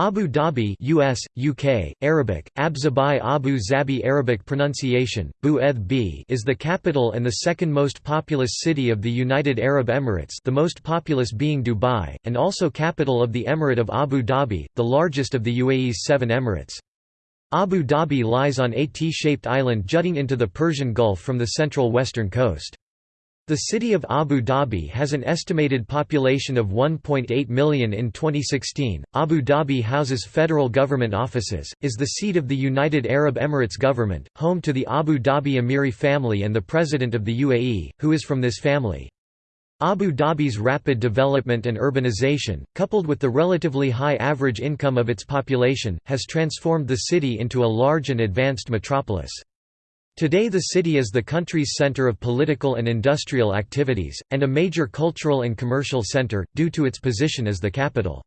Abu Dhabi US, UK, Arabic, Abzabai Abu Zabi Arabic pronunciation, Bu b is the capital and the second most populous city of the United Arab Emirates the most populous being Dubai, and also capital of the Emirate of Abu Dhabi, the largest of the UAE's seven emirates. Abu Dhabi lies on a T-shaped island jutting into the Persian Gulf from the central western coast. The city of Abu Dhabi has an estimated population of 1.8 million in 2016. Abu Dhabi houses federal government offices, is the seat of the United Arab Emirates government, home to the Abu Dhabi Emiri family and the president of the UAE, who is from this family. Abu Dhabi's rapid development and urbanization, coupled with the relatively high average income of its population, has transformed the city into a large and advanced metropolis. Today the city is the country's center of political and industrial activities, and a major cultural and commercial center, due to its position as the capital.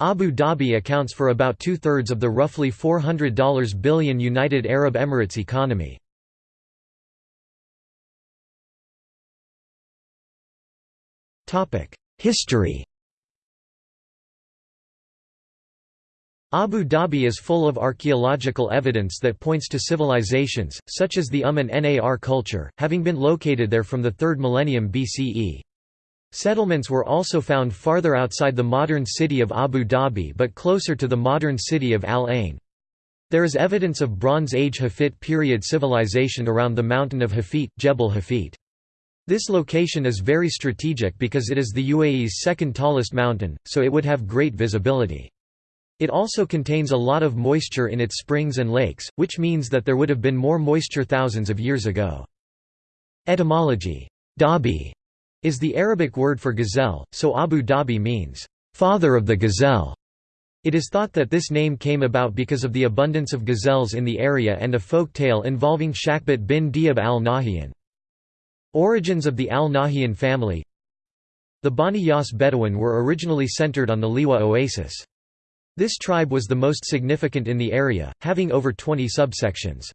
Abu Dhabi accounts for about two-thirds of the roughly $400 billion United Arab Emirates economy. History Abu Dhabi is full of archaeological evidence that points to civilizations, such as the Umm an-Nar culture, having been located there from the 3rd millennium BCE. Settlements were also found farther outside the modern city of Abu Dhabi but closer to the modern city of Al Ain. There is evidence of Bronze Age Hafit period civilization around the mountain of Hafit, Jebel Hafit. This location is very strategic because it is the UAE's second tallest mountain, so it would have great visibility. It also contains a lot of moisture in its springs and lakes, which means that there would have been more moisture thousands of years ago. Etymology Dhabi is the Arabic word for gazelle, so Abu Dhabi means, father of the gazelle. It is thought that this name came about because of the abundance of gazelles in the area and a folk tale involving Shakhbut bin Diab al-Nahyan. Origins of the al-Nahyan family The Bani Yas Bedouin were originally centered on the Liwa oasis. This tribe was the most significant in the area, having over 20 subsections.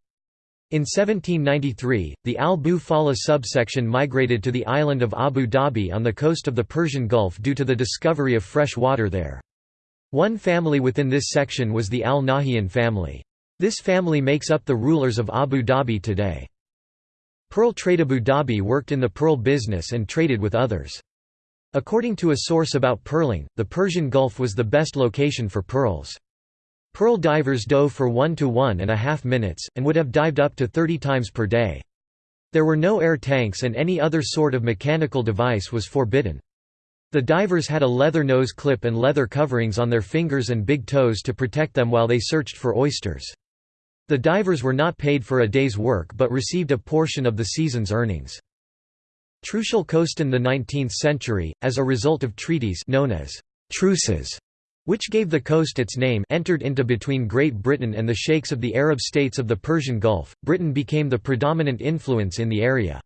In 1793, the Al-Bu Fala subsection migrated to the island of Abu Dhabi on the coast of the Persian Gulf due to the discovery of fresh water there. One family within this section was the Al-Nahyan family. This family makes up the rulers of Abu Dhabi today. Pearl Trade Abu Dhabi worked in the pearl business and traded with others. According to a source about pearling, the Persian Gulf was the best location for pearls. Pearl divers dove for one to one and a half minutes, and would have dived up to 30 times per day. There were no air tanks and any other sort of mechanical device was forbidden. The divers had a leather nose clip and leather coverings on their fingers and big toes to protect them while they searched for oysters. The divers were not paid for a day's work but received a portion of the season's earnings. Trucial coast in the 19th century, as a result of treaties known as truces, which gave the coast its name entered into between Great Britain and the sheikhs of the Arab states of the Persian Gulf, Britain became the predominant influence in the area.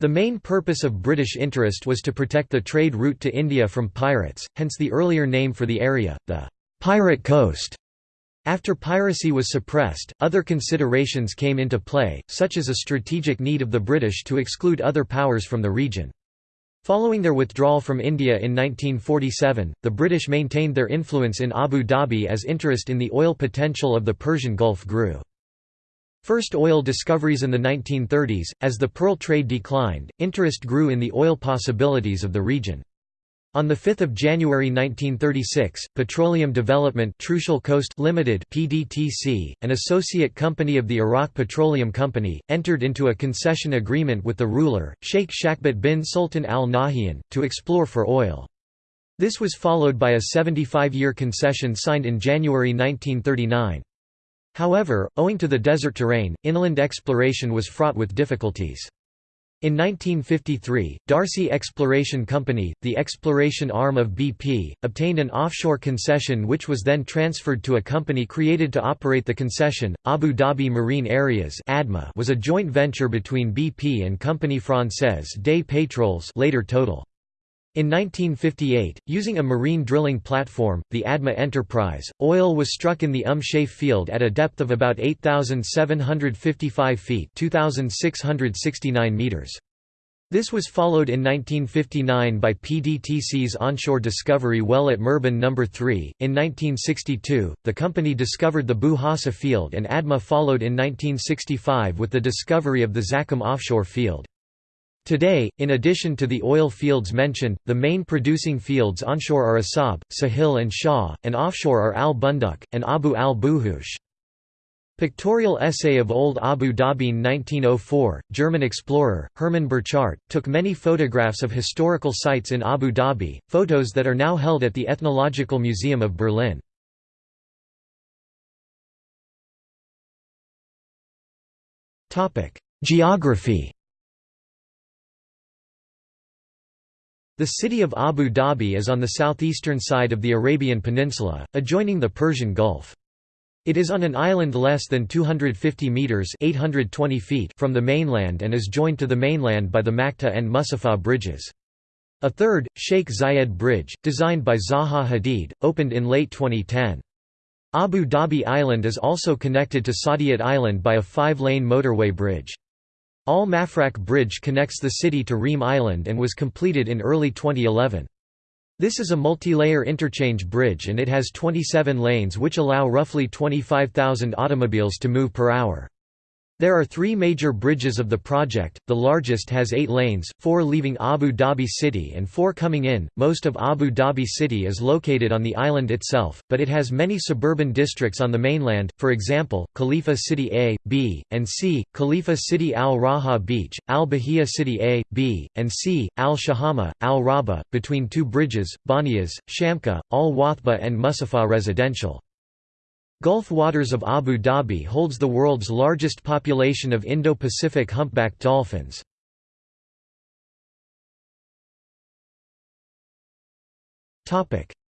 The main purpose of British interest was to protect the trade route to India from pirates, hence the earlier name for the area, the «Pirate Coast». After piracy was suppressed, other considerations came into play, such as a strategic need of the British to exclude other powers from the region. Following their withdrawal from India in 1947, the British maintained their influence in Abu Dhabi as interest in the oil potential of the Persian Gulf grew. First oil discoveries in the 1930s, as the pearl trade declined, interest grew in the oil possibilities of the region. On 5 January 1936, Petroleum Development Trucial Coast Limited (PDTC), an associate company of the Iraq Petroleum Company, entered into a concession agreement with the ruler, Sheikh Shakhbut bin Sultan Al Nahyan, to explore for oil. This was followed by a 75-year concession signed in January 1939. However, owing to the desert terrain, inland exploration was fraught with difficulties. In 1953, D'Arcy Exploration Company, the exploration arm of BP, obtained an offshore concession which was then transferred to a company created to operate the concession. Abu Dhabi Marine Areas was a joint venture between BP and Compagnie Française des Pétroles, later Total. In 1958, using a marine drilling platform, the ADMA Enterprise, oil was struck in the Shaif field at a depth of about 8,755 feet 2,669 meters. This was followed in 1959 by PDTC's onshore discovery well at Murban No. 3. In 1962, the company discovered the Bu Hasa field and ADMA followed in 1965 with the discovery of the Zakum offshore field. Today, in addition to the oil fields mentioned, the main producing fields onshore are Asab, Sahil and Shah, and offshore are Al Bunduk, and Abu al Buhush. Pictorial essay of Old Abu Dhabi 1904, German explorer, Hermann Burchardt, took many photographs of historical sites in Abu Dhabi, photos that are now held at the Ethnological Museum of Berlin. Geography The city of Abu Dhabi is on the southeastern side of the Arabian Peninsula, adjoining the Persian Gulf. It is on an island less than 250 metres 820 feet from the mainland and is joined to the mainland by the Makta and Musafah bridges. A third, Sheikh Zayed Bridge, designed by Zaha Hadid, opened in late 2010. Abu Dhabi Island is also connected to Saadiyat Island by a five-lane motorway bridge. Al Mafraq Bridge connects the city to Reem Island and was completed in early 2011. This is a multi-layer interchange bridge and it has 27 lanes which allow roughly 25,000 automobiles to move per hour. There are three major bridges of the project, the largest has eight lanes, four leaving Abu Dhabi city and four coming in. Most of Abu Dhabi city is located on the island itself, but it has many suburban districts on the mainland, for example, Khalifa City A, B, and C, Khalifa City Al Raha Beach, Al Bahia City A, B, and C, Al Shahama, Al Rabah, between two bridges, Baniyas, Shamka, Al Wathba and Musafah Residential. Gulf Waters of Abu Dhabi holds the world's largest population of Indo-Pacific humpback dolphins.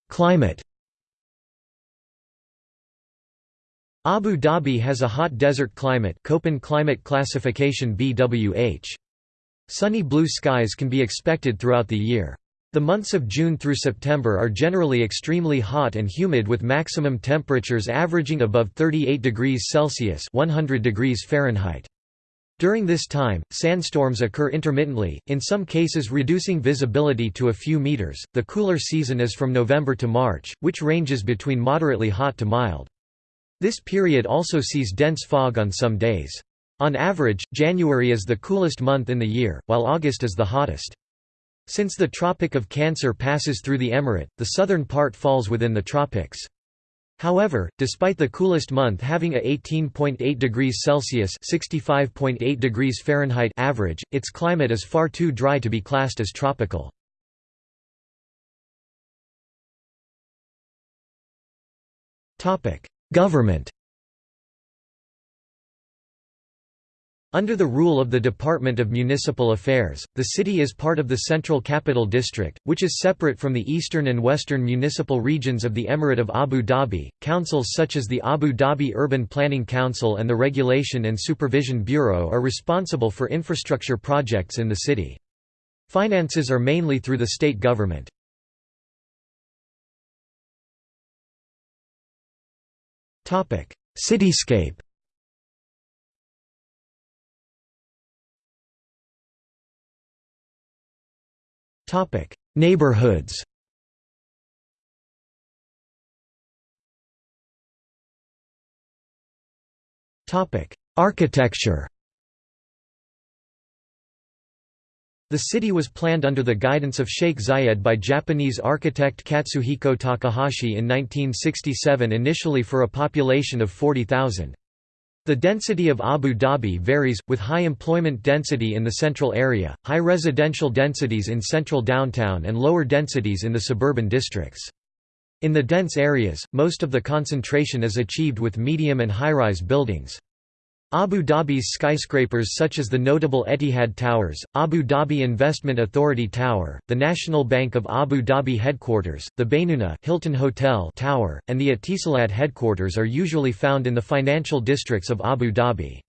Climate Abu Dhabi has a hot desert climate Köppen climate classification BWH. Sunny blue skies can be expected throughout the year. The months of June through September are generally extremely hot and humid with maximum temperatures averaging above 38 degrees Celsius 100 degrees Fahrenheit. During this time, sandstorms occur intermittently, in some cases reducing visibility to a few meters. The cooler season is from November to March, which ranges between moderately hot to mild. This period also sees dense fog on some days. On average, January is the coolest month in the year, while August is the hottest. Since the Tropic of Cancer passes through the emirate, the southern part falls within the tropics. However, despite the coolest month having a 18.8 degrees Celsius (65.8 degrees Fahrenheit) average, its climate is far too dry to be classed as tropical. Topic: Government Under the rule of the Department of Municipal Affairs, the city is part of the Central Capital District, which is separate from the eastern and western municipal regions of the Emirate of Abu Dhabi. Councils such as the Abu Dhabi Urban Planning Council and the Regulation and Supervision Bureau are responsible for infrastructure projects in the city. Finances are mainly through the state government. Cityscape Topic: Neighborhoods. Topic: Architecture. The city was planned under the guidance of Sheikh Zayed by Japanese architect Katsuhiko Takahashi in 1967 initially for a population of 40,000. The density of Abu Dhabi varies, with high employment density in the central area, high residential densities in central downtown and lower densities in the suburban districts. In the dense areas, most of the concentration is achieved with medium and high-rise buildings. Abu Dhabi's skyscrapers such as the notable Etihad Towers, Abu Dhabi Investment Authority Tower, the National Bank of Abu Dhabi headquarters, the Baynuna Hilton Hotel Tower, and the Etisalat headquarters are usually found in the financial districts of Abu Dhabi.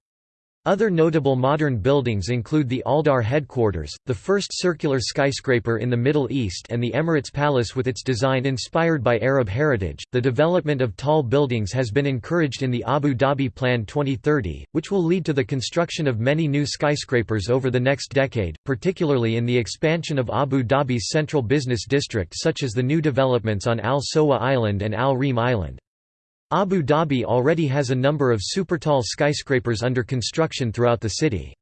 Other notable modern buildings include the Aldar headquarters, the first circular skyscraper in the Middle East, and the Emirates Palace with its design inspired by Arab heritage. The development of tall buildings has been encouraged in the Abu Dhabi Plan 2030, which will lead to the construction of many new skyscrapers over the next decade, particularly in the expansion of Abu Dhabi's central business district, such as the new developments on Al Sowa Island and Al Reem Island. Abu Dhabi already has a number of supertall skyscrapers under construction throughout the city.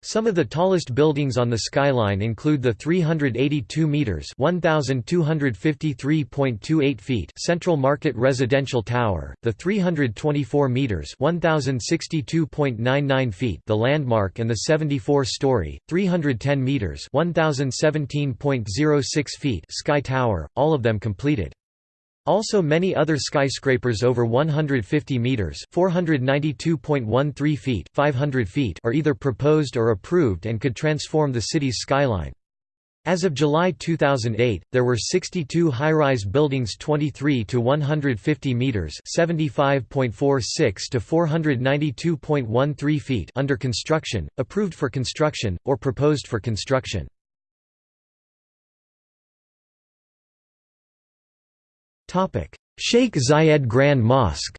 Some of the tallest buildings on the skyline include the 382 meters (1253.28 feet) Central Market Residential Tower, the 324 meters (1062.99 feet) The Landmark and the 74-story, 310 meters (1017.06 feet) Sky Tower, all of them completed. Also many other skyscrapers over 150 meters (492.13 feet, 500 feet) are either proposed or approved and could transform the city's skyline. As of July 2008, there were 62 high-rise buildings 23 to 150 meters (75.46 to 492.13 feet) under construction, approved for construction, or proposed for construction. Sheikh Zayed Grand Mosque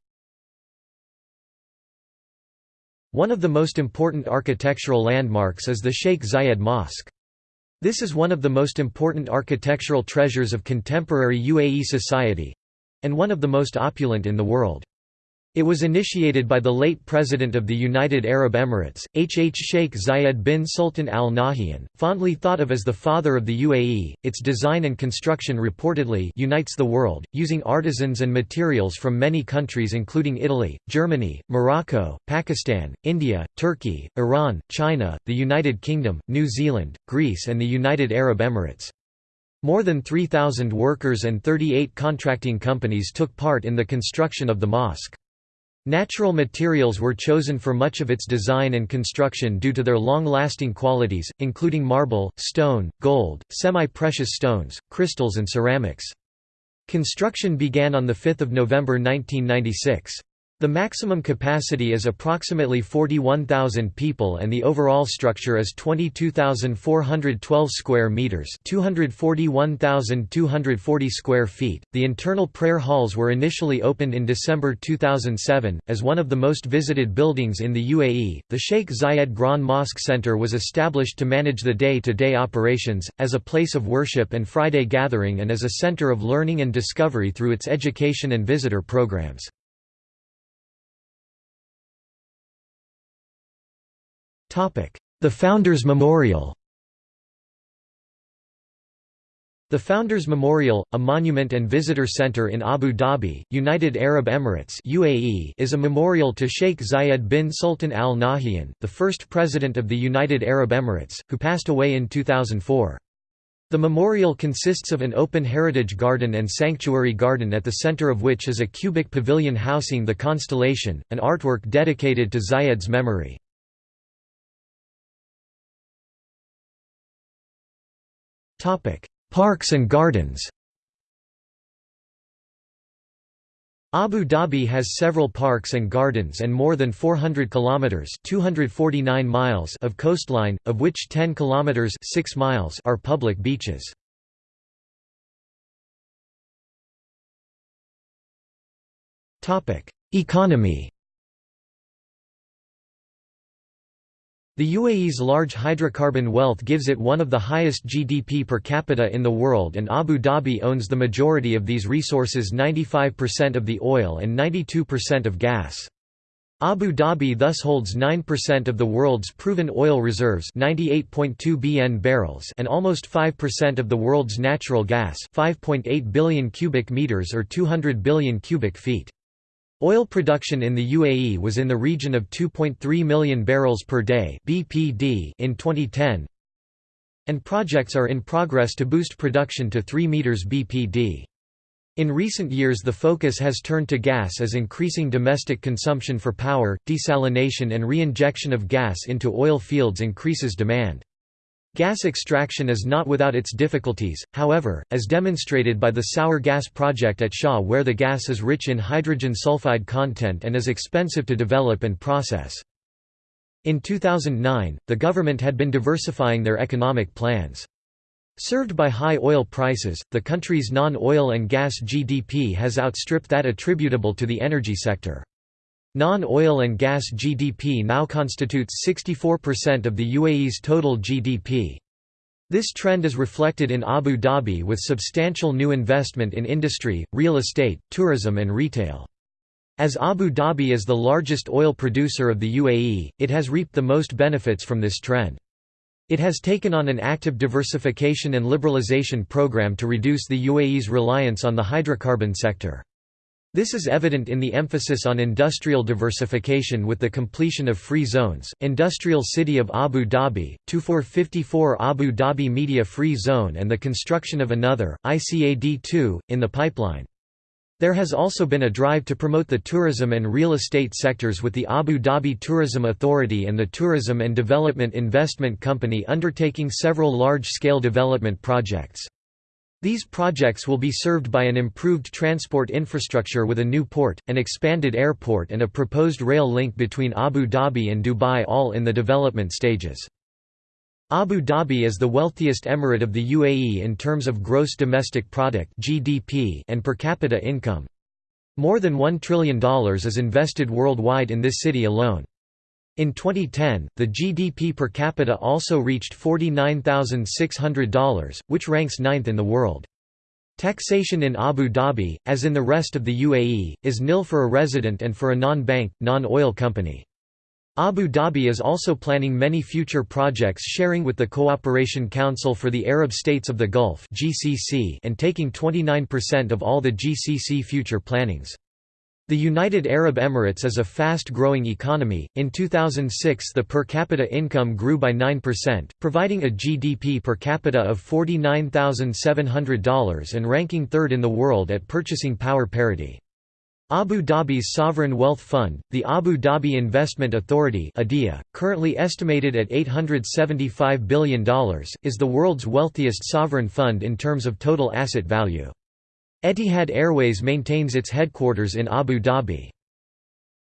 One of the most important architectural landmarks is the Sheikh Zayed Mosque. This is one of the most important architectural treasures of contemporary UAE society—and one of the most opulent in the world. It was initiated by the late President of the United Arab Emirates, H. H. Sheikh Zayed bin Sultan Al Nahyan, fondly thought of as the father of the UAE. Its design and construction reportedly unites the world, using artisans and materials from many countries including Italy, Germany, Morocco, Pakistan, India, Turkey, Iran, China, the United Kingdom, New Zealand, Greece, and the United Arab Emirates. More than 3,000 workers and 38 contracting companies took part in the construction of the mosque. Natural materials were chosen for much of its design and construction due to their long-lasting qualities, including marble, stone, gold, semi-precious stones, crystals and ceramics. Construction began on 5 November 1996. The maximum capacity is approximately 41,000 people and the overall structure is 22,412 square meters, 241,240 square feet. The internal prayer halls were initially opened in December 2007 as one of the most visited buildings in the UAE. The Sheikh Zayed Grand Mosque Center was established to manage the day-to-day -day operations as a place of worship and Friday gathering and as a center of learning and discovery through its education and visitor programs. The Founders Memorial The Founders Memorial, a monument and visitor center in Abu Dhabi, United Arab Emirates (UAE), is a memorial to Sheikh Zayed bin Sultan Al Nahyan, the first president of the United Arab Emirates, who passed away in 2004. The memorial consists of an open heritage garden and sanctuary garden at the center of which is a cubic pavilion housing the constellation, an artwork dedicated to Zayed's memory. Parks and gardens Abu Dhabi has several parks and gardens and more than 400 kilometers (249 miles) of coastline, of which 10 kilometers (6 miles) are public beaches. Topic: Economy The UAE's large hydrocarbon wealth gives it one of the highest GDP per capita in the world and Abu Dhabi owns the majority of these resources 95% of the oil and 92% of gas. Abu Dhabi thus holds 9% of the world's proven oil reserves 98.2 BN barrels and almost 5% of the world's natural gas 5.8 billion cubic meters or 200 billion cubic feet. Oil production in the UAE was in the region of 2.3 million barrels per day (BPD) in 2010, and projects are in progress to boost production to 3 meters BPD. In recent years the focus has turned to gas as increasing domestic consumption for power, desalination and re-injection of gas into oil fields increases demand. Gas extraction is not without its difficulties, however, as demonstrated by the sour gas project at Shah where the gas is rich in hydrogen sulfide content and is expensive to develop and process. In 2009, the government had been diversifying their economic plans. Served by high oil prices, the country's non-oil and gas GDP has outstripped that attributable to the energy sector. Non-oil and gas GDP now constitutes 64% of the UAE's total GDP. This trend is reflected in Abu Dhabi with substantial new investment in industry, real estate, tourism and retail. As Abu Dhabi is the largest oil producer of the UAE, it has reaped the most benefits from this trend. It has taken on an active diversification and liberalization program to reduce the UAE's reliance on the hydrocarbon sector. This is evident in the emphasis on industrial diversification with the completion of free zones, Industrial City of Abu Dhabi, 2454 Abu Dhabi Media Free Zone and the construction of another, ICAD-2, in the pipeline. There has also been a drive to promote the tourism and real estate sectors with the Abu Dhabi Tourism Authority and the Tourism and Development Investment Company undertaking several large-scale development projects. These projects will be served by an improved transport infrastructure with a new port, an expanded airport and a proposed rail link between Abu Dhabi and Dubai all in the development stages. Abu Dhabi is the wealthiest emirate of the UAE in terms of gross domestic product (GDP) and per capita income. More than $1 trillion is invested worldwide in this city alone. In 2010, the GDP per capita also reached $49,600, which ranks ninth in the world. Taxation in Abu Dhabi, as in the rest of the UAE, is nil for a resident and for a non-bank, non-oil company. Abu Dhabi is also planning many future projects sharing with the Cooperation Council for the Arab States of the Gulf and taking 29% of all the GCC future plannings. The United Arab Emirates is a fast-growing economy. In 2006, the per capita income grew by 9%, providing a GDP per capita of $49,700 and ranking third in the world at purchasing power parity. Abu Dhabi's sovereign wealth fund, the Abu Dhabi Investment Authority ADIA, currently estimated at $875 billion, is the world's wealthiest sovereign fund in terms of total asset value. Etihad Airways maintains its headquarters in Abu Dhabi.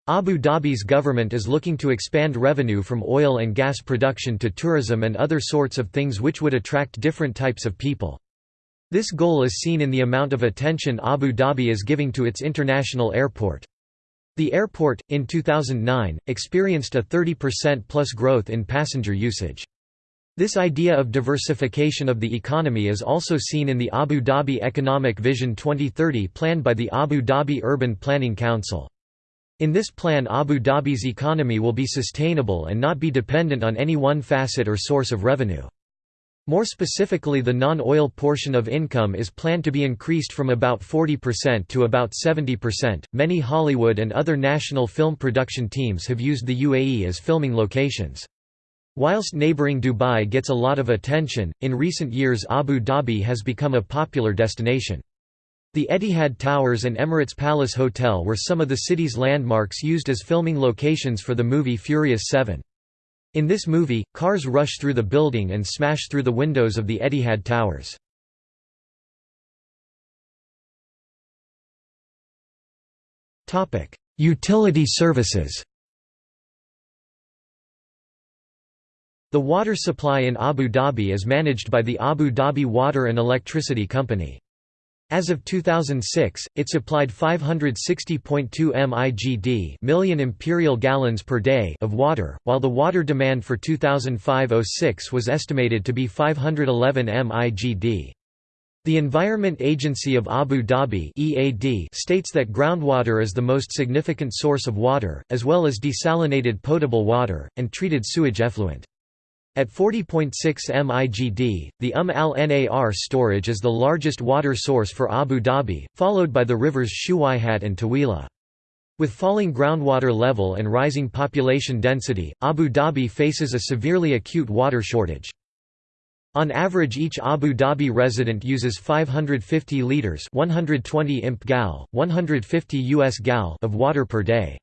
Abu Dhabi's government is looking to expand revenue from oil and gas production to tourism and other sorts of things which would attract different types of people. This goal is seen in the amount of attention Abu Dhabi is giving to its international airport. The airport, in 2009, experienced a 30% plus growth in passenger usage. This idea of diversification of the economy is also seen in the Abu Dhabi Economic Vision 2030 planned by the Abu Dhabi Urban Planning Council. In this plan Abu Dhabi's economy will be sustainable and not be dependent on any one facet or source of revenue. More specifically the non-oil portion of income is planned to be increased from about 40% to about 70%. Many Hollywood and other national film production teams have used the UAE as filming locations. Whilst neighboring Dubai gets a lot of attention, in recent years Abu Dhabi has become a popular destination. The Etihad Towers and Emirates Palace Hotel were some of the city's landmarks used as filming locations for the movie Furious 7. In this movie, cars rush through the building and smash through the windows of the Etihad Towers. Utility services The water supply in Abu Dhabi is managed by the Abu Dhabi Water and Electricity Company. As of 2006, it supplied 560.2 MIGD million imperial gallons per day of water, while the water demand for 2005-06 was estimated to be 511 MIGD. The Environment Agency of Abu Dhabi (EAD) states that groundwater is the most significant source of water, as well as desalinated potable water and treated sewage effluent. At 40.6 MIGD, the Umm al-Nar storage is the largest water source for Abu Dhabi, followed by the rivers Shuwaihat and Tawila. With falling groundwater level and rising population density, Abu Dhabi faces a severely acute water shortage. On average each Abu Dhabi resident uses 550 litres 120 imp gal, 150 US gal of water per day.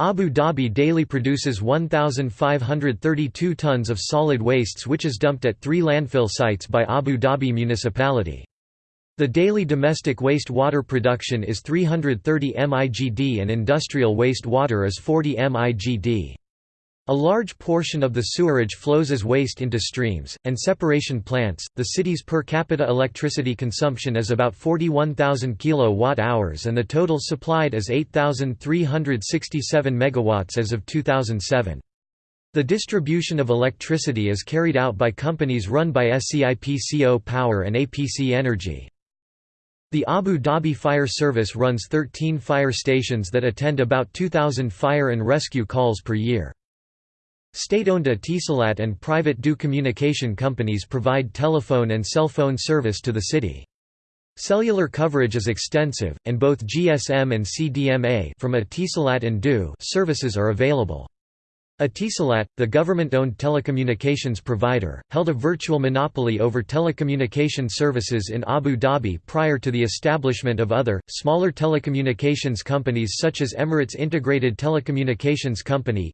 Abu Dhabi daily produces 1,532 tons of solid wastes which is dumped at three landfill sites by Abu Dhabi municipality. The daily domestic waste water production is 330 MIGD and industrial waste water is 40 MIGD. A large portion of the sewerage flows as waste into streams, and separation plants. The city's per capita electricity consumption is about 41,000 kilowatt hours and the total supplied is 8,367 megawatts as of 2007. The distribution of electricity is carried out by companies run by SCIPCO Power and APC Energy. The Abu Dhabi Fire Service runs 13 fire stations that attend about 2,000 fire and rescue calls per year. State-owned Etisalat and private DU communication companies provide telephone and cell phone service to the city. Cellular coverage is extensive, and both GSM and CDMA from Etisalat and DU services are available. Etisalat, the government-owned telecommunications provider, held a virtual monopoly over telecommunication services in Abu Dhabi prior to the establishment of other, smaller telecommunications companies such as Emirates Integrated Telecommunications Company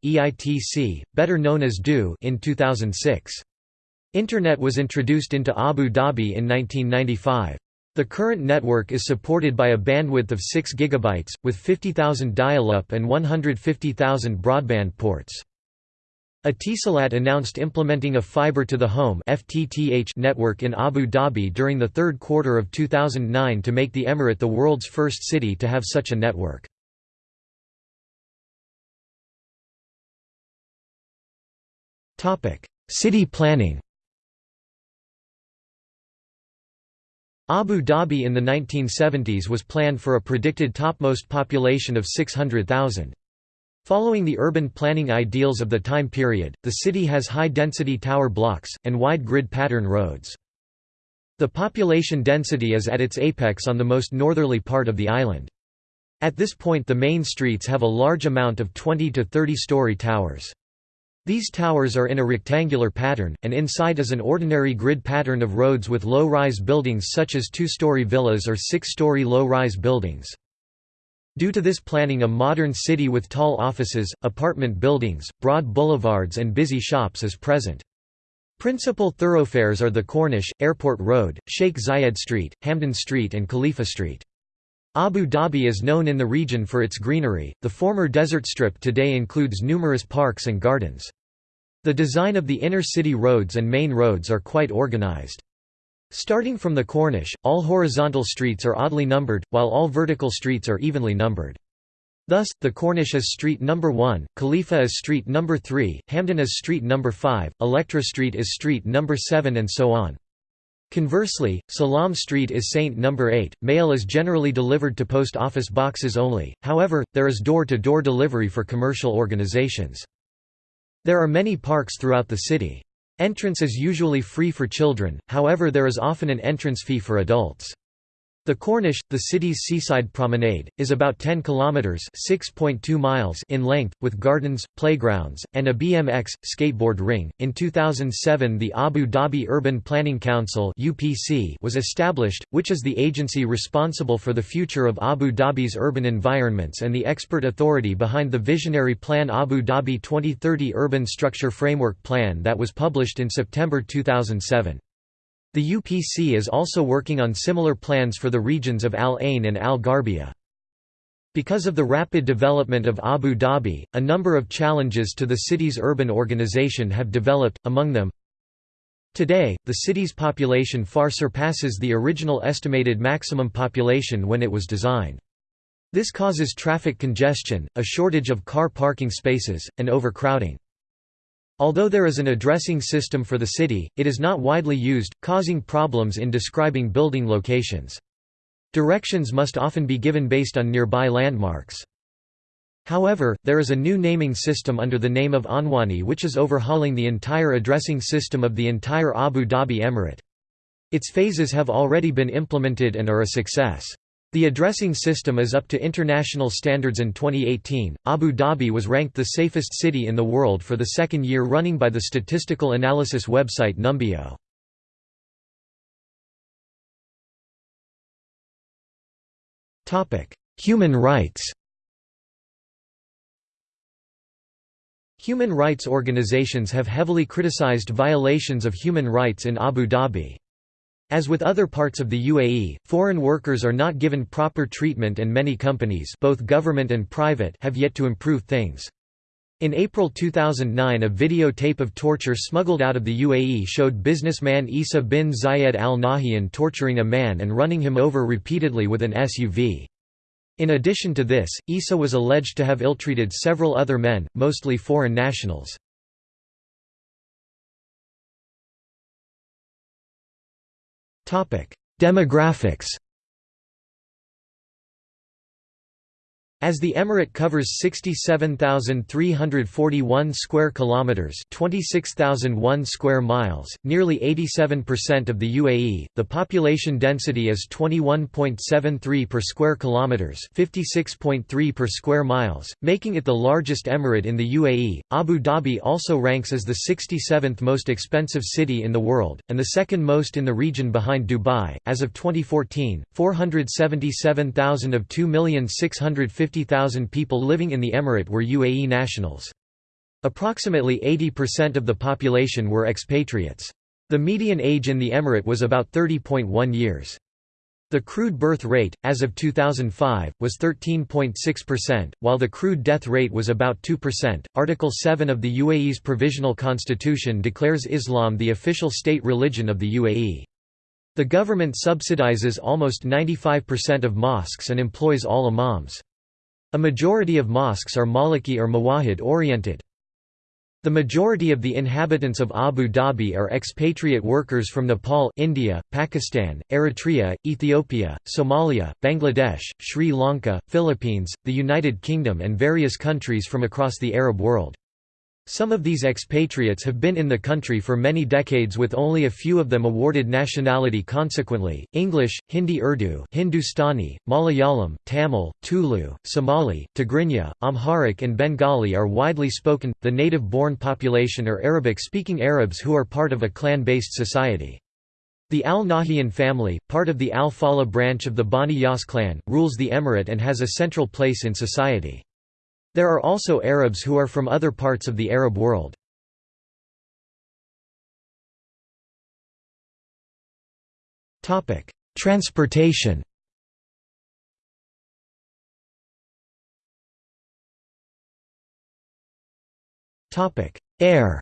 better known as DU in 2006. Internet was introduced into Abu Dhabi in 1995. The current network is supported by a bandwidth of 6 GB, with 50,000 dial-up and 150,000 broadband ports. Etisalat announced implementing a fiber-to-the-home network in Abu Dhabi during the third quarter of 2009 to make the emirate the world's first city to have such a network. City planning Abu Dhabi in the 1970s was planned for a predicted topmost population of 600,000. Following the urban planning ideals of the time period, the city has high-density tower blocks, and wide grid pattern roads. The population density is at its apex on the most northerly part of the island. At this point the main streets have a large amount of 20 to 30 story towers. These towers are in a rectangular pattern, and inside is an ordinary grid pattern of roads with low-rise buildings such as two-story villas or six-story low-rise buildings. Due to this planning a modern city with tall offices, apartment buildings, broad boulevards and busy shops is present. Principal thoroughfares are the Corniche, Airport Road, Sheikh Zayed Street, Hamdan Street and Khalifa Street. Abu Dhabi is known in the region for its greenery. The former desert strip today includes numerous parks and gardens. The design of the inner city roads and main roads are quite organized. Starting from the Corniche, all horizontal streets are oddly numbered, while all vertical streets are evenly numbered. Thus, the Corniche is street number 1, Khalifa is street number 3, Hamdan is street number 5, Electra Street is street number 7 and so on. Conversely, Salam Street is Saint number 8. Mail is generally delivered to post office boxes only, however, there is door-to-door -door delivery for commercial organizations. There are many parks throughout the city. Entrance is usually free for children, however there is often an entrance fee for adults. The Corniche, the city's seaside promenade, is about 10 kilometers (6.2 miles) in length, with gardens, playgrounds, and a BMX skateboard ring. In 2007, the Abu Dhabi Urban Planning Council (UPC) was established, which is the agency responsible for the future of Abu Dhabi's urban environments and the expert authority behind the visionary plan Abu Dhabi 2030 Urban Structure Framework Plan that was published in September 2007. The UPC is also working on similar plans for the regions of Al Ain and Al Gharbia. Because of the rapid development of Abu Dhabi, a number of challenges to the city's urban organization have developed, among them Today, the city's population far surpasses the original estimated maximum population when it was designed. This causes traffic congestion, a shortage of car parking spaces, and overcrowding. Although there is an addressing system for the city, it is not widely used, causing problems in describing building locations. Directions must often be given based on nearby landmarks. However, there is a new naming system under the name of Anwani which is overhauling the entire addressing system of the entire Abu Dhabi Emirate. Its phases have already been implemented and are a success. The addressing system is up to international standards in 2018. Abu Dhabi was ranked the safest city in the world for the second year running by the statistical analysis website Numbeo. Topic: Human rights. Human rights organizations have heavily criticized violations of human rights in Abu Dhabi. As with other parts of the UAE, foreign workers are not given proper treatment and many companies both government and private have yet to improve things. In April 2009 a videotape of torture smuggled out of the UAE showed businessman Isa bin Zayed Al Nahyan torturing a man and running him over repeatedly with an SUV. In addition to this, Isa was alleged to have ill-treated several other men, mostly foreign nationals. Demographics As the emirate covers 67,341 square kilometers, 26,001 square miles, nearly 87% of the UAE, the population density is 21.73 per square kilometers, 56.3 per square miles, making it the largest emirate in the UAE. Abu Dhabi also ranks as the 67th most expensive city in the world and the second most in the region behind Dubai. As of 2014, 477,000 of 2,650 50,000 people living in the emirate were UAE nationals. Approximately 80% of the population were expatriates. The median age in the emirate was about 30.1 years. The crude birth rate, as of 2005, was 13.6%, while the crude death rate was about 2%. Article 7 of the UAE's Provisional Constitution declares Islam the official state religion of the UAE. The government subsidizes almost 95% of mosques and employs all imams. A majority of mosques are Maliki or Mawahid oriented. The majority of the inhabitants of Abu Dhabi are expatriate workers from Nepal India, Pakistan, Eritrea, Ethiopia, Somalia, Bangladesh, Sri Lanka, Philippines, the United Kingdom and various countries from across the Arab world. Some of these expatriates have been in the country for many decades with only a few of them awarded nationality consequently. English, Hindi Urdu, Hindustani, Malayalam, Tamil, Tulu, Somali, Tigrinya, Amharic and Bengali are widely spoken. The native-born population are Arabic-speaking Arabs who are part of a clan-based society. The Al Nahyan family, part of the Al Faleh branch of the Bani Yas clan, rules the emirate and has a central place in society. There are also Arabs who are from other parts of the Arab world. Transportation Air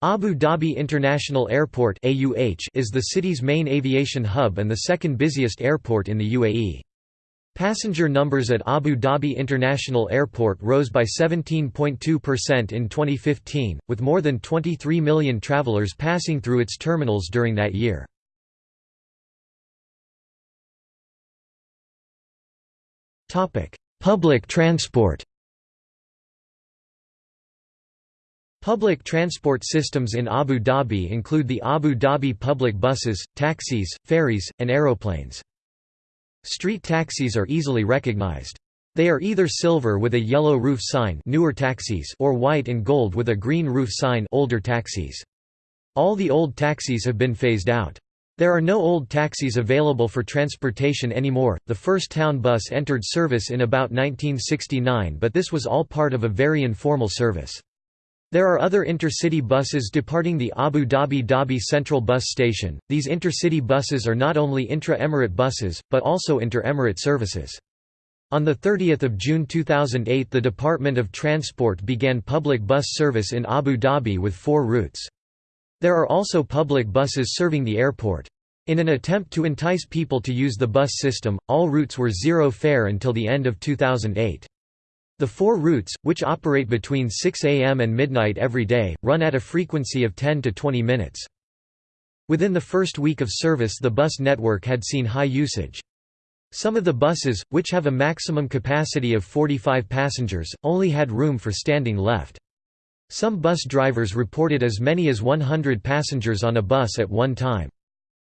Abu Dhabi International Airport is the city's main aviation hub and the second busiest airport in the UAE. Passenger numbers at Abu Dhabi International Airport rose by 17.2% in 2015, with more than 23 million travelers passing through its terminals during that year. Public transport Public transport systems in Abu Dhabi include the Abu Dhabi public buses, taxis, ferries, and aeroplanes. Street taxis are easily recognized. They are either silver with a yellow roof sign newer taxis or white and gold with a green roof sign older taxis. All the old taxis have been phased out. There are no old taxis available for transportation anymore. The first town bus entered service in about 1969, but this was all part of a very informal service. There are other intercity buses departing the Abu Dhabi Dhabi Central Bus Station. These intercity buses are not only intra-emirate buses, but also inter-emirate services. On 30 June 2008 the Department of Transport began public bus service in Abu Dhabi with four routes. There are also public buses serving the airport. In an attempt to entice people to use the bus system, all routes were zero fare until the end of 2008. The four routes, which operate between 6 am and midnight every day, run at a frequency of 10 to 20 minutes. Within the first week of service the bus network had seen high usage. Some of the buses, which have a maximum capacity of 45 passengers, only had room for standing left. Some bus drivers reported as many as 100 passengers on a bus at one time.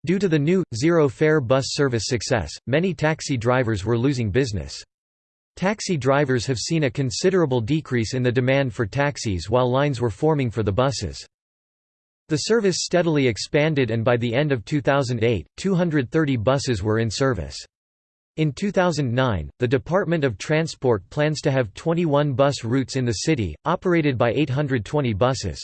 Due to the new, zero-fare bus service success, many taxi drivers were losing business. Taxi drivers have seen a considerable decrease in the demand for taxis while lines were forming for the buses. The service steadily expanded and by the end of 2008, 230 buses were in service. In 2009, the Department of Transport plans to have 21 bus routes in the city, operated by 820 buses.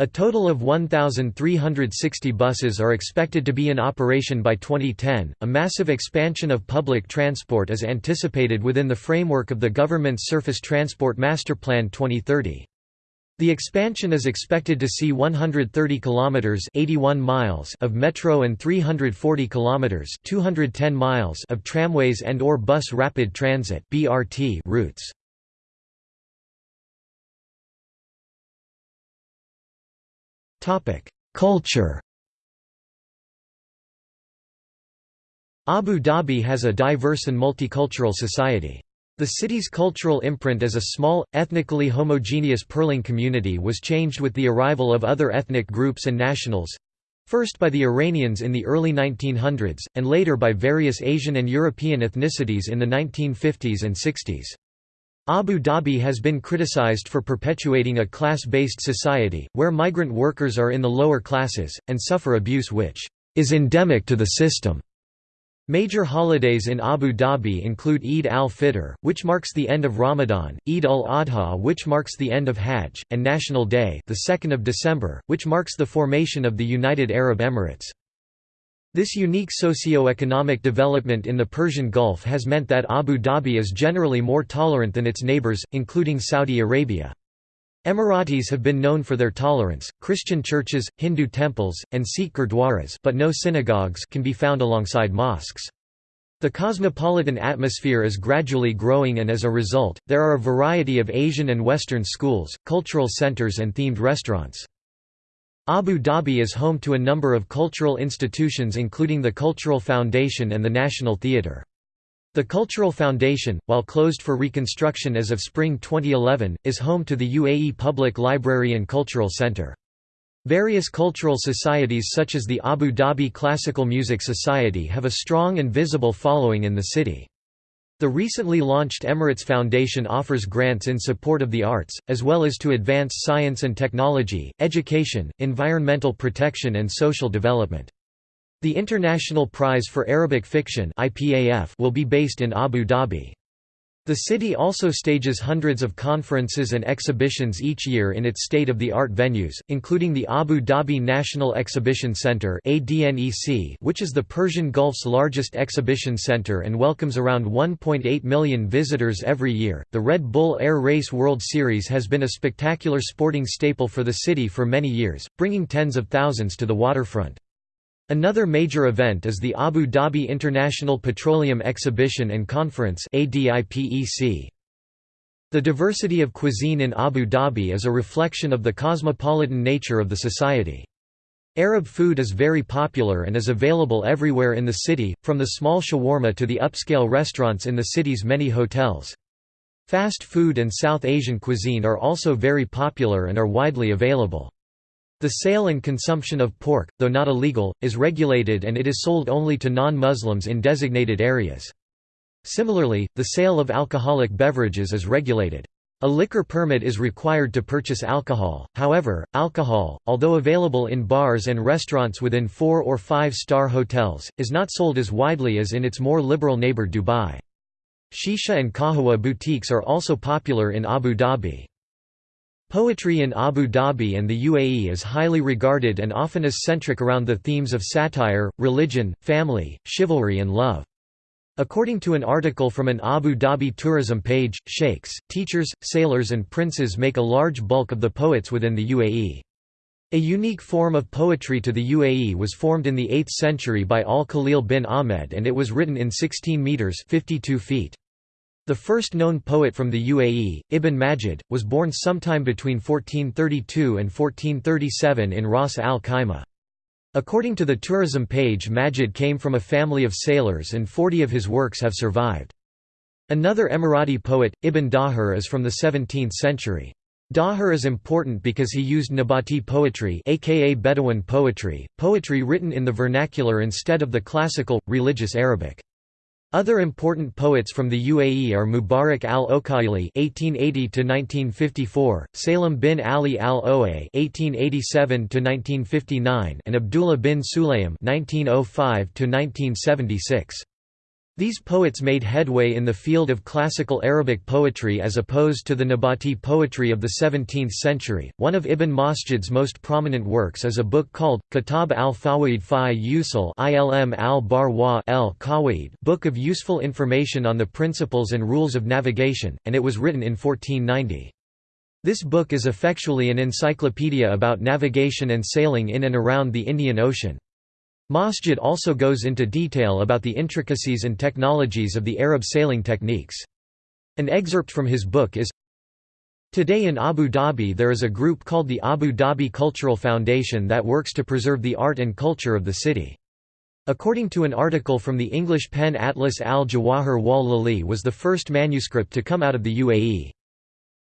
A total of 1,360 buses are expected to be in operation by 2010. A massive expansion of public transport is anticipated within the framework of the government's Surface Transport Master Plan 2030. The expansion is expected to see 130 kilometers 81 miles of metro and 340 kilometers 210 miles of tramways and or bus rapid transit (BRT) routes. Culture Abu Dhabi has a diverse and multicultural society. The city's cultural imprint as a small, ethnically homogeneous Pearling community was changed with the arrival of other ethnic groups and nationals—first by the Iranians in the early 1900s, and later by various Asian and European ethnicities in the 1950s and 60s. Abu Dhabi has been criticized for perpetuating a class-based society, where migrant workers are in the lower classes, and suffer abuse which is endemic to the system. Major holidays in Abu Dhabi include Eid al-Fitr, which marks the end of Ramadan, Eid al-Adha which marks the end of Hajj, and National Day the 2nd of December, which marks the formation of the United Arab Emirates. This unique socio-economic development in the Persian Gulf has meant that Abu Dhabi is generally more tolerant than its neighbors, including Saudi Arabia. Emiratis have been known for their tolerance. Christian churches, Hindu temples, and Sikh gurdwaras but no synagogues can be found alongside mosques. The cosmopolitan atmosphere is gradually growing and as a result, there are a variety of Asian and Western schools, cultural centers and themed restaurants. Abu Dhabi is home to a number of cultural institutions including the Cultural Foundation and the National Theatre. The Cultural Foundation, while closed for reconstruction as of spring 2011, is home to the UAE Public Library and Cultural Centre. Various cultural societies such as the Abu Dhabi Classical Music Society have a strong and visible following in the city. The recently launched Emirates Foundation offers grants in support of the arts, as well as to advance science and technology, education, environmental protection and social development. The International Prize for Arabic Fiction will be based in Abu Dhabi. The city also stages hundreds of conferences and exhibitions each year in its state-of-the-art venues, including the Abu Dhabi National Exhibition Centre which is the Persian Gulf's largest exhibition centre and welcomes around 1.8 million visitors every year. The Red Bull Air Race World Series has been a spectacular sporting staple for the city for many years, bringing tens of thousands to the waterfront. Another major event is the Abu Dhabi International Petroleum Exhibition and Conference The diversity of cuisine in Abu Dhabi is a reflection of the cosmopolitan nature of the society. Arab food is very popular and is available everywhere in the city, from the small shawarma to the upscale restaurants in the city's many hotels. Fast food and South Asian cuisine are also very popular and are widely available. The sale and consumption of pork, though not illegal, is regulated and it is sold only to non-Muslims in designated areas. Similarly, the sale of alcoholic beverages is regulated. A liquor permit is required to purchase alcohol, however, alcohol, although available in bars and restaurants within four- or five-star hotels, is not sold as widely as in its more liberal neighbor Dubai. Shisha and kahwa boutiques are also popular in Abu Dhabi. Poetry in Abu Dhabi and the UAE is highly regarded and often is centric around the themes of satire, religion, family, chivalry and love. According to an article from an Abu Dhabi tourism page, sheikhs, teachers, sailors and princes make a large bulk of the poets within the UAE. A unique form of poetry to the UAE was formed in the 8th century by Al-Khalil bin Ahmed and it was written in 16 metres 52 feet. The first known poet from the UAE, Ibn Majid, was born sometime between 1432 and 1437 in Ras al Khaimah. According to the tourism page Majid came from a family of sailors and 40 of his works have survived. Another Emirati poet, Ibn Dahir is from the 17th century. Dahir is important because he used Nabati poetry aka Bedouin poetry, poetry written in the vernacular instead of the classical, religious Arabic. Other important poets from the UAE are Mubarak al-Okayli (1880–1954), Salim bin Ali al-Oa (1887–1959), and Abdullah bin Sulaym (1905–1976). These poets made headway in the field of classical Arabic poetry as opposed to the Nabati poetry of the 17th century. One of Ibn Majid's most prominent works is a book called Kitab al-Fawaid fi Usul ilm al-Barwa el Book of Useful Information on the Principles and Rules of Navigation, and it was written in 1490. This book is effectually an encyclopedia about navigation and sailing in and around the Indian Ocean. Majid also goes into detail about the intricacies and technologies of the Arab sailing techniques. An excerpt from his book is Today in Abu Dhabi there is a group called the Abu Dhabi Cultural Foundation that works to preserve the art and culture of the city. According to an article from the English pen Atlas al-Jawahir wal Lali was the first manuscript to come out of the UAE.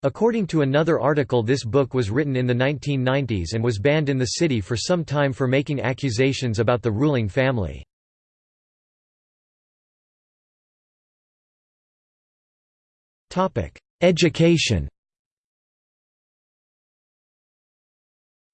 According to another article this book was written in the 1990s and was banned in the city for some time for making accusations about the ruling family. Education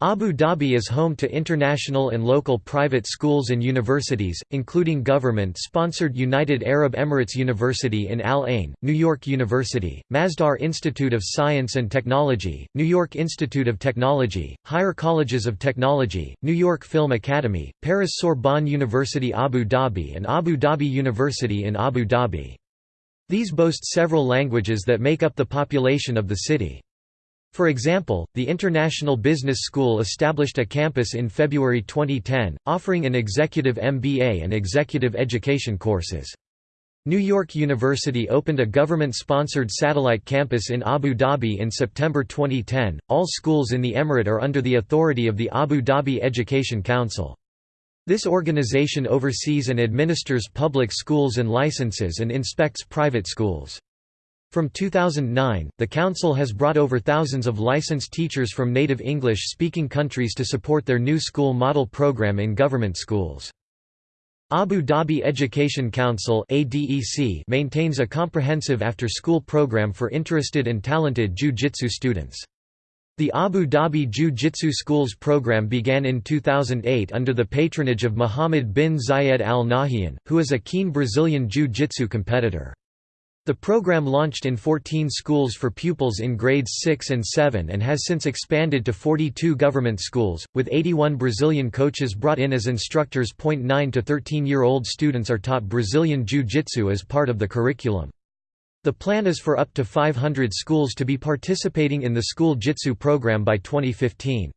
Abu Dhabi is home to international and local private schools and universities, including government-sponsored United Arab Emirates University in Al Ain, New York University, Masdar Institute of Science and Technology, New York Institute of Technology, higher colleges of technology, New York Film Academy, Paris Sorbonne University Abu Dhabi and Abu Dhabi University in Abu Dhabi. These boast several languages that make up the population of the city. For example, the International Business School established a campus in February 2010, offering an executive MBA and executive education courses. New York University opened a government-sponsored satellite campus in Abu Dhabi in September 2010. All schools in the emirate are under the authority of the Abu Dhabi Education Council. This organization oversees and administers public schools and licenses and inspects private schools. From 2009, the Council has brought over thousands of licensed teachers from native English-speaking countries to support their new school model program in government schools. Abu Dhabi Education Council maintains a comprehensive after-school program for interested and talented Jiu-Jitsu students. The Abu Dhabi Jiu-Jitsu Schools program began in 2008 under the patronage of Mohammed bin Zayed Al Nahyan, who is a keen Brazilian Jiu-Jitsu competitor. The program launched in 14 schools for pupils in grades 6 and 7 and has since expanded to 42 government schools, with 81 Brazilian coaches brought in as instructors. 9 to 13-year-old students are taught Brazilian Jiu-Jitsu as part of the curriculum. The plan is for up to 500 schools to be participating in the school Jitsu program by 2015.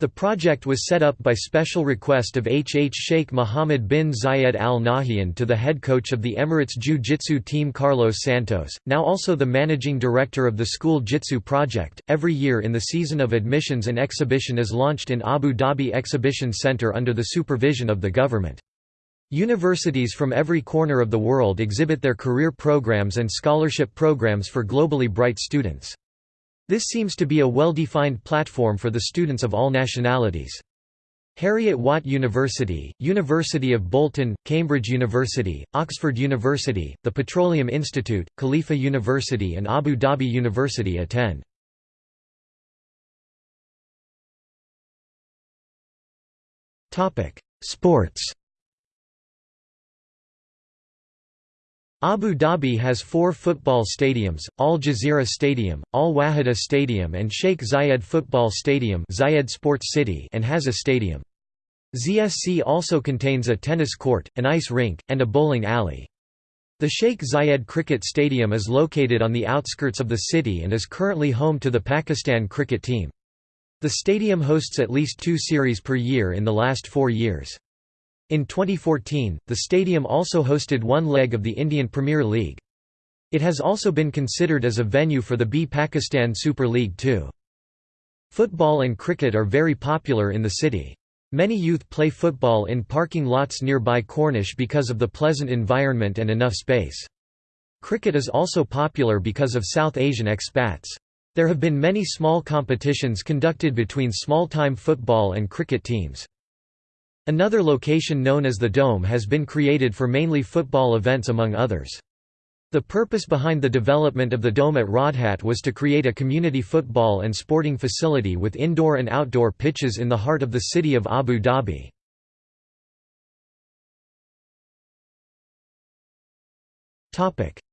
The project was set up by special request of HH Sheikh Mohammed bin Zayed Al Nahyan to the head coach of the Emirates Jiu-Jitsu team Carlos Santos, now also the managing director of the School Jitsu project. Every year in the season of admissions an exhibition is launched in Abu Dhabi Exhibition Center under the supervision of the government. Universities from every corner of the world exhibit their career programs and scholarship programs for globally bright students. This seems to be a well-defined platform for the students of all nationalities. Heriot-Watt University, University of Bolton, Cambridge University, Oxford University, the Petroleum Institute, Khalifa University and Abu Dhabi University attend. Sports Abu Dhabi has four football stadiums, Al Jazeera Stadium, Al Wahda Stadium and Sheikh Zayed Football Stadium Zayed Sports City and has a stadium. ZSC also contains a tennis court, an ice rink, and a bowling alley. The Sheikh Zayed Cricket Stadium is located on the outskirts of the city and is currently home to the Pakistan cricket team. The stadium hosts at least two series per year in the last four years. In 2014, the stadium also hosted one leg of the Indian Premier League. It has also been considered as a venue for the B Pakistan Super League too. Football and cricket are very popular in the city. Many youth play football in parking lots nearby Corniche because of the pleasant environment and enough space. Cricket is also popular because of South Asian expats. There have been many small competitions conducted between small-time football and cricket teams. Another location known as the Dome has been created for mainly football events among others. The purpose behind the development of the Dome at Rawdhat was to create a community football and sporting facility with indoor and outdoor pitches in the heart of the city of Abu Dhabi.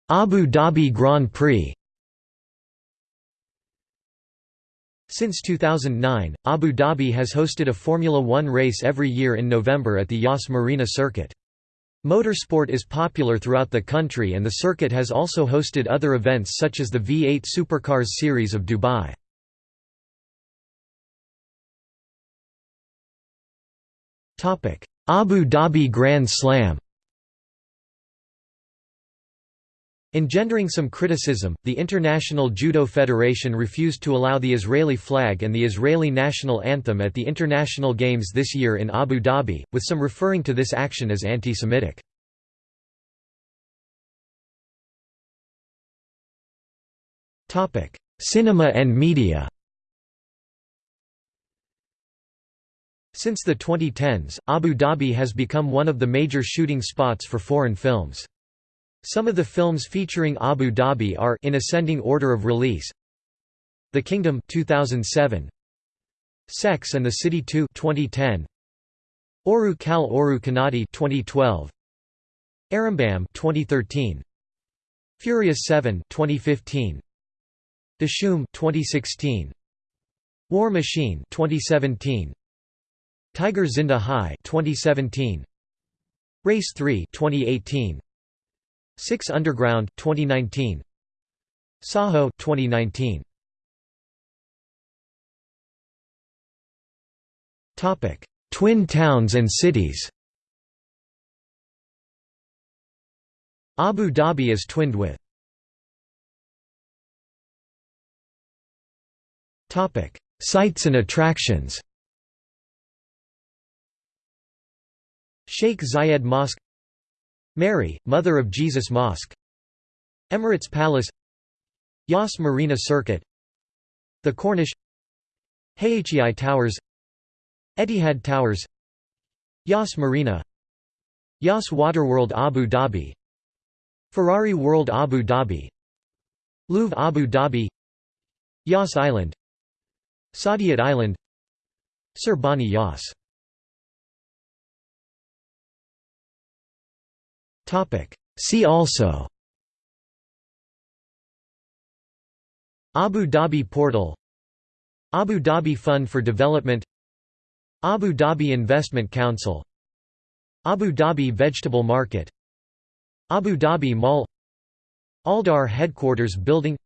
Abu Dhabi Grand Prix Since 2009, Abu Dhabi has hosted a Formula One race every year in November at the Yas Marina circuit. Motorsport is popular throughout the country and the circuit has also hosted other events such as the V8 Supercars Series of Dubai. Abu Dhabi Grand Slam Engendering some criticism, the International Judo Federation refused to allow the Israeli flag and the Israeli national anthem at the International Games this year in Abu Dhabi, with some referring to this action as anti-Semitic. Cinema and media Since the 2010s, Abu Dhabi has become one of the major shooting spots for foreign films. Some of the films featuring Abu Dhabi are in ascending order of release. The Kingdom 2007, Sex and the City 2 2010, Oru Kal Oru Kannadi 2012, Arrambam 2013, Furious 7 2015, Dishoom 2016, War Machine 2017, Tiger Zinda Hai 2017, Race 3 2018, 6 Underground 2019 Saaho 2019 Topic. Twin towns and cities. Abu Dhabi is twinned with. Topic. Sites and attractions. Sheikh Zayed Mosque Mary, Mother of Jesus Mosque. Emirates Palace. Yas Marina Circuit. The Corniche. Hayati Towers. Etihad Towers. Yas Marina. Yas Waterworld Abu Dhabi. Ferrari World Abu Dhabi. Louvre Abu Dhabi. Yas Island. Saadiyat Island. Sir Bani Yas See also. Abu Dhabi Portal. Abu Dhabi Fund for Development. Abu Dhabi Investment Council. Abu Dhabi Vegetable Market. Abu Dhabi Mall. Aldar Headquarters Building.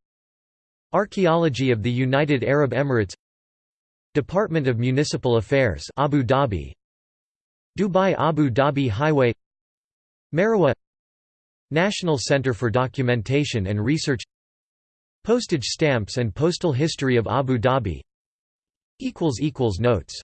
Archaeology of the United Arab Emirates. Department of Municipal Affairs Abu Dhabi. Dubai Abu Dhabi Highway Marwa National Center for Documentation and Research Postage stamps and postal history of Abu Dhabi Notes